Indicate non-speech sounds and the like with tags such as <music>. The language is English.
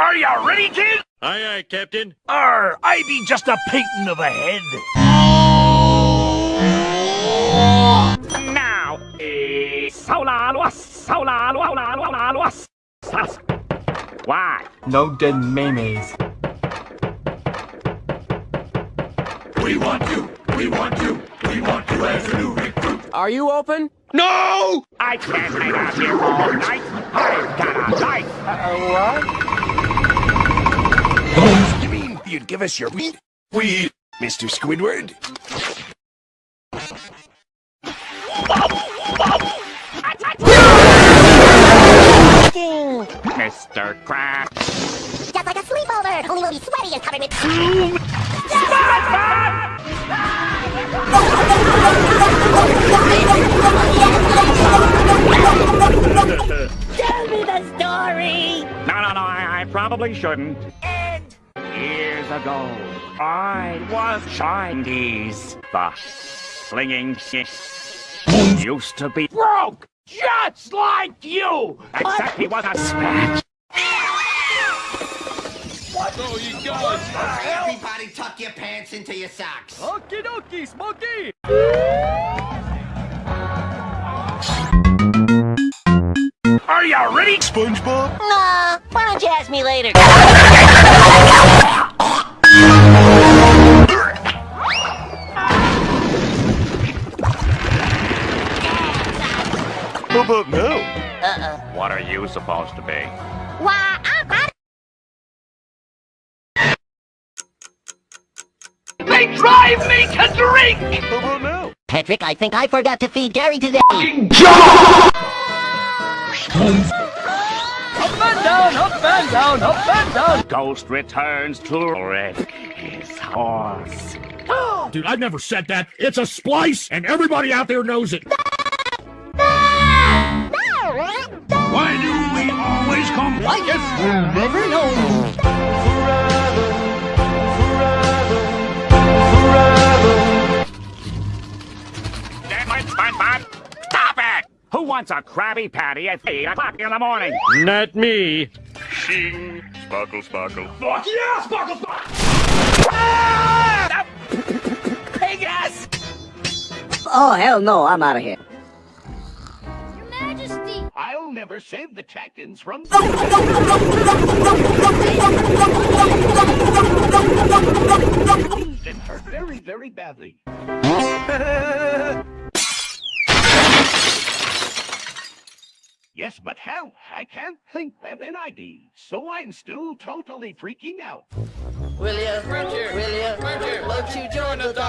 Are you ready, kid? Aye, aye, Captain. Or I be just a painting of a head. Now, sola luas, sola luala luala Why? No dead memes. We want you! We want you! We want you as a new recruit! Are you open? No! I can't hang out here all night. I've got a life. Uh, You mean you'd give us your weed? Weed, Mr. Squidward? Mr. Crab. Just like a sleepover, only we'll be sweaty and covered with... Tell me the story! No, no, no, I, I probably shouldn't. And... Years ago, I was Chinese. The slinging shit used to be broke, just like you. Except he was a spat. Everybody tuck your pants into your socks. Okie dokie, Smokey! Are you ready? SpongeBob? Nah, why don't you ask me later? How about now? Uh-uh. What are you supposed to be? Why, I'm not... They drive me to drink! How about now? Patrick, I think I forgot to feed Gary today. Up and <laughs> down, up and down, up and down! Ghost returns to wreck his horse. Dude, I've never said that. It's a splice, and everybody out there knows it. Why do we always come like it? Never know. Damn it, SpongeBob! Stop it! Who wants a Krabby Patty at 8 o'clock in the morning? Not me. Shing, sparkle, sparkle. Fuck yeah, Sparkle Sparkle! Ah! Pig ass! Oh, hell no, I'm out of here. Your Majesty! I'll never save the Chattons from... Yes, but how? I can't think of an ID, so I'm still totally freaking out. Will ya, will ya, won't you join dog?